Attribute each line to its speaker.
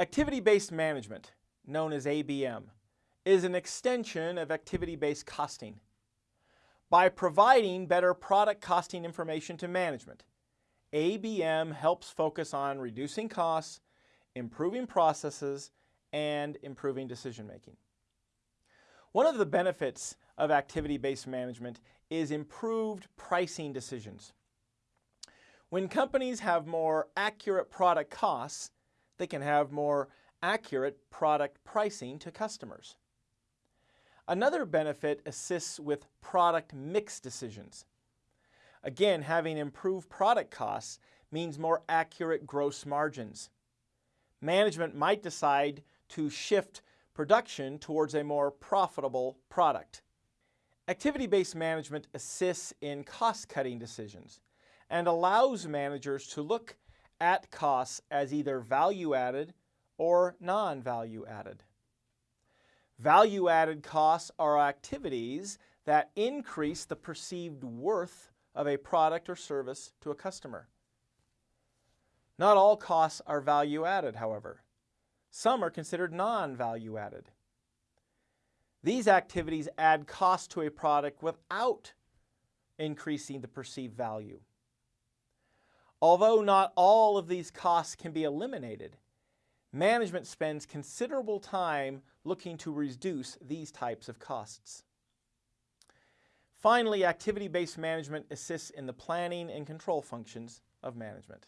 Speaker 1: Activity-based management, known as ABM, is an extension of activity-based costing. By providing better product costing information to management, ABM helps focus on reducing costs, improving processes, and improving decision making. One of the benefits of activity-based management is improved pricing decisions. When companies have more accurate product costs, they can have more accurate product pricing to customers. Another benefit assists with product mix decisions. Again, having improved product costs means more accurate gross margins. Management might decide to shift production towards a more profitable product. Activity-based management assists in cost-cutting decisions and allows managers to look at costs as either value-added or non-value-added. Value-added costs are activities that increase the perceived worth of a product or service to a customer. Not all costs are value-added, however. Some are considered non-value-added. These activities add cost to a product without increasing the perceived value. Although not all of these costs can be eliminated, management spends considerable time looking to reduce these types of costs. Finally, activity-based management assists in the planning and control functions of management.